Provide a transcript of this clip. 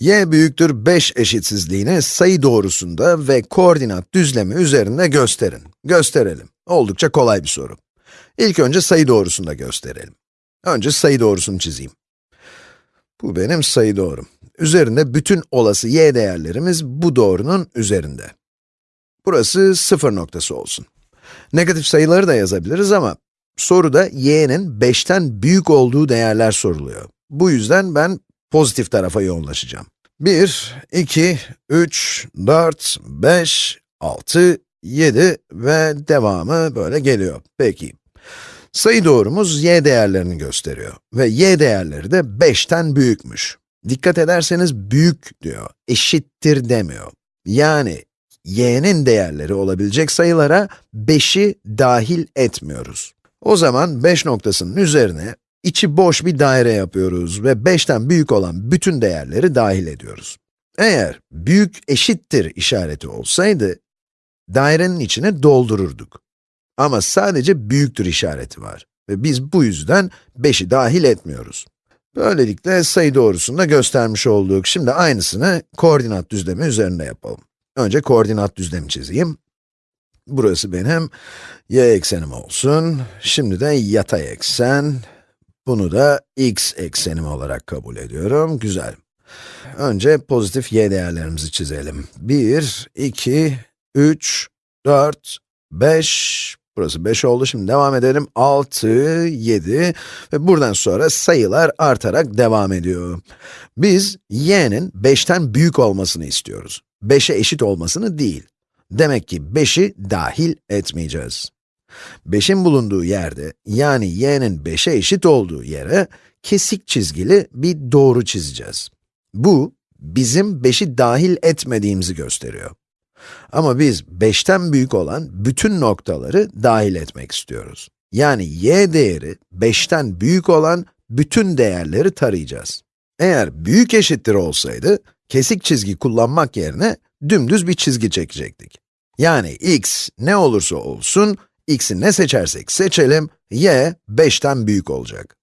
y büyüktür 5 eşitsizliğini sayı doğrusunda ve koordinat düzlemi üzerinde gösterin. Gösterelim. Oldukça kolay bir soru. İlk önce sayı doğrusunda gösterelim. Önce sayı doğrusunu çizeyim. Bu benim sayı doğrum. Üzerinde bütün olası y değerlerimiz bu doğrunun üzerinde. Burası sıfır noktası olsun. Negatif sayıları da yazabiliriz ama soruda y'nin 5'ten büyük olduğu değerler soruluyor. Bu yüzden ben pozitif tarafa yoğunlaşacağım. 1, 2, 3, 4, 5, 6, 7 ve devamı böyle geliyor. Peki. Sayı doğrumuz y değerlerini gösteriyor ve y değerleri de 5'ten büyükmüş. Dikkat ederseniz büyük diyor, eşittir demiyor. Yani y'nin değerleri olabilecek sayılara 5'i dahil etmiyoruz. O zaman 5 noktasının üzerine içi boş bir daire yapıyoruz ve 5'ten büyük olan bütün değerleri dahil ediyoruz. Eğer büyük eşittir işareti olsaydı, dairenin içine doldururduk. Ama sadece büyüktür işareti var ve biz bu yüzden 5'i dahil etmiyoruz. Böylelikle sayı doğrusunda göstermiş olduk. Şimdi aynısını koordinat düzlemi üzerinde yapalım. Önce koordinat düzlemi çizeyim. Burası benim y eksenim olsun. Şimdi de yatay eksen. Bunu da x eksenim olarak kabul ediyorum. Güzel. Önce pozitif y değerlerimizi çizelim. 1, 2, 3, 4, 5, burası 5 oldu. Şimdi devam edelim. 6, 7 ve buradan sonra sayılar artarak devam ediyor. Biz y'nin 5'ten büyük olmasını istiyoruz. 5'e eşit olmasını değil. Demek ki 5'i dahil etmeyeceğiz. 5'in bulunduğu yerde, yani y'nin 5'e eşit olduğu yere, kesik çizgili bir doğru çizeceğiz. Bu, bizim 5'i dahil etmediğimizi gösteriyor. Ama biz 5'ten büyük olan bütün noktaları dahil etmek istiyoruz. Yani y değeri 5'ten büyük olan bütün değerleri tarayacağız. Eğer büyük eşittir olsaydı, kesik çizgi kullanmak yerine dümdüz bir çizgi çekecektik. Yani x ne olursa olsun, x'i ne seçersek seçelim, y 5'ten büyük olacak.